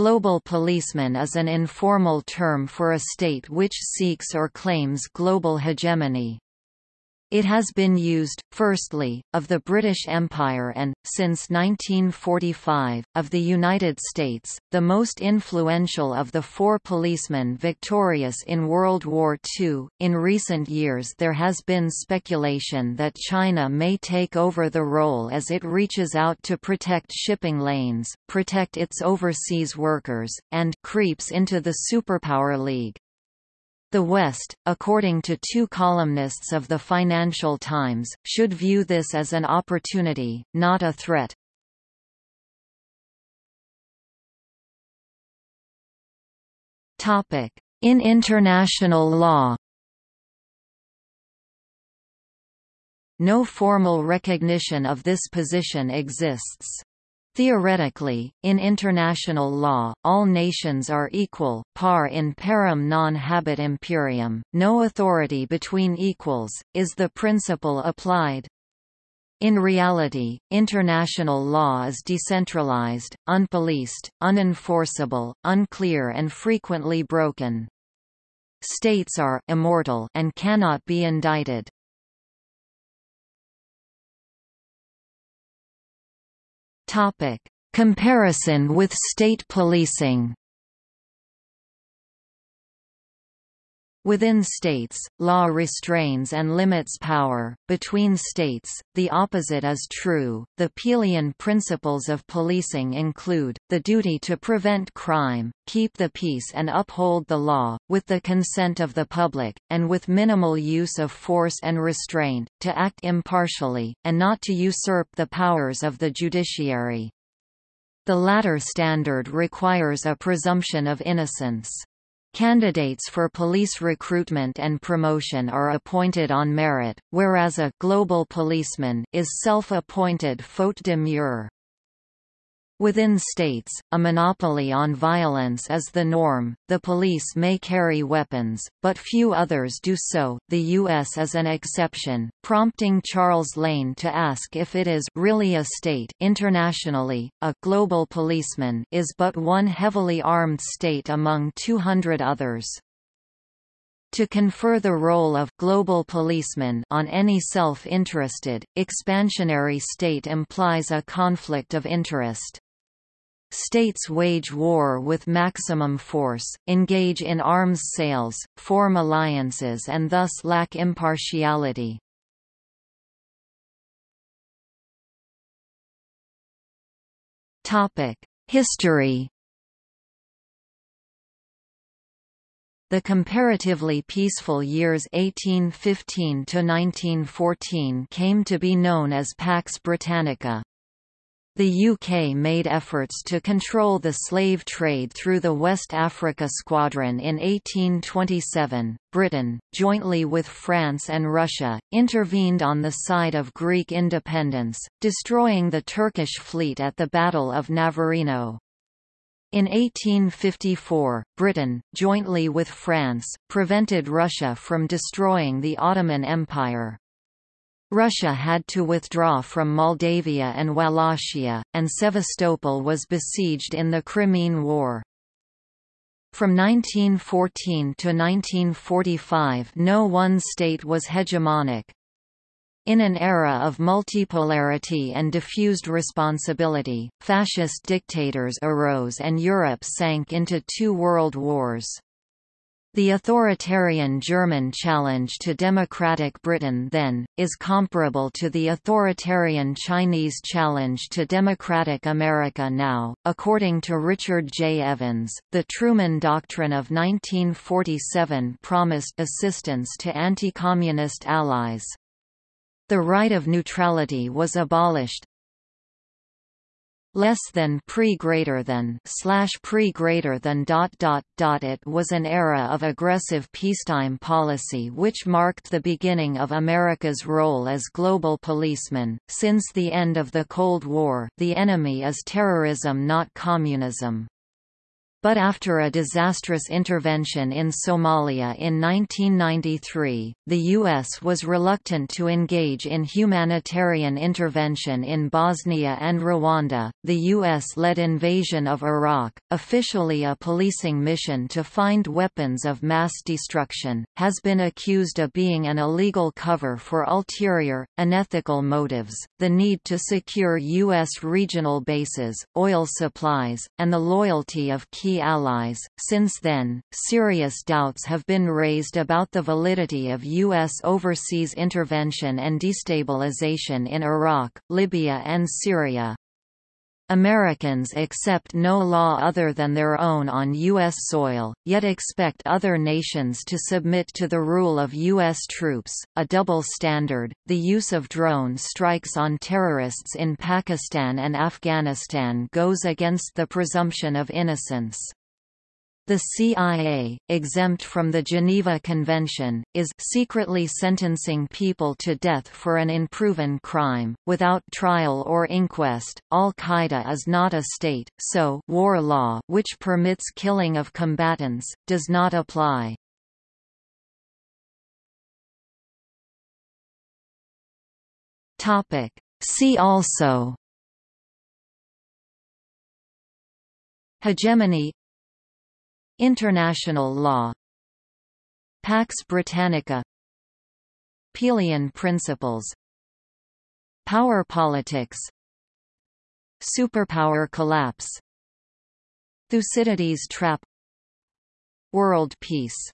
Global policeman is an informal term for a state which seeks or claims global hegemony. It has been used, firstly, of the British Empire and, since 1945, of the United States, the most influential of the four policemen victorious in World War II. In recent years, there has been speculation that China may take over the role as it reaches out to protect shipping lanes, protect its overseas workers, and creeps into the superpower league. The West, according to two columnists of the Financial Times, should view this as an opportunity, not a threat. In international law No formal recognition of this position exists. Theoretically, in international law, all nations are equal, par in parem non habet imperium, no authority between equals, is the principle applied. In reality, international law is decentralized, unpoliced, unenforceable, unclear and frequently broken. States are immortal and cannot be indicted. Topic: Comparison with state policing. Within states, law restrains and limits power. Between states, the opposite is true. The Peelian principles of policing include the duty to prevent crime, keep the peace, and uphold the law, with the consent of the public, and with minimal use of force and restraint, to act impartially, and not to usurp the powers of the judiciary. The latter standard requires a presumption of innocence. Candidates for police recruitment and promotion are appointed on merit, whereas a «global policeman» is self-appointed faute de mieux. Within states, a monopoly on violence is the norm. The police may carry weapons, but few others do so. The U.S. is an exception, prompting Charles Lane to ask if it is really a state. Internationally, a global policeman is but one heavily armed state among 200 others. To confer the role of global policeman on any self-interested, expansionary state implies a conflict of interest. States wage war with maximum force, engage in arms sales, form alliances and thus lack impartiality. History The comparatively peaceful years 1815 to 1914 came to be known as Pax Britannica. The UK made efforts to control the slave trade through the West Africa Squadron in 1827. Britain, jointly with France and Russia, intervened on the side of Greek independence, destroying the Turkish fleet at the Battle of Navarino. In 1854, Britain, jointly with France, prevented Russia from destroying the Ottoman Empire. Russia had to withdraw from Moldavia and Wallachia, and Sevastopol was besieged in the Crimean War. From 1914 to 1945 no one state was hegemonic. In an era of multipolarity and diffused responsibility, fascist dictators arose and Europe sank into two world wars. The authoritarian German challenge to democratic Britain then, is comparable to the authoritarian Chinese challenge to democratic America now. According to Richard J. Evans, the Truman Doctrine of 1947 promised assistance to anti-communist allies. The right of neutrality was abolished, less than pre greater than slash pre greater than dot dot dot. It was an era of aggressive peacetime policy which marked the beginning of America's role as global policeman. Since the end of the Cold War the enemy is terrorism not communism But after a disastrous intervention in Somalia in 1993, the U.S. was reluctant to engage in humanitarian intervention in Bosnia and Rwanda. The U.S.-led invasion of Iraq, officially a policing mission to find weapons of mass destruction, has been accused of being an illegal cover for ulterior, unethical motives. The need to secure U.S. regional bases, oil supplies, and the loyalty of key key allies. Since then, serious doubts have been raised about the validity of U.S. overseas intervention and destabilization in Iraq, Libya, and Syria. Americans accept no law other than their own on U.S. soil, yet expect other nations to submit to the rule of U.S. troops, a double standard. The use of drone strikes on terrorists in Pakistan and Afghanistan goes against the presumption of innocence. The CIA, exempt from the Geneva Convention, is secretly sentencing people to death for an unproven crime, without trial or inquest. Al-Qaeda is not a state, so war law which permits killing of combatants, does not apply. See also Hegemony International law. Pax Britannica. Peelian principles. Power politics. Superpower collapse. Thucydides trap. World peace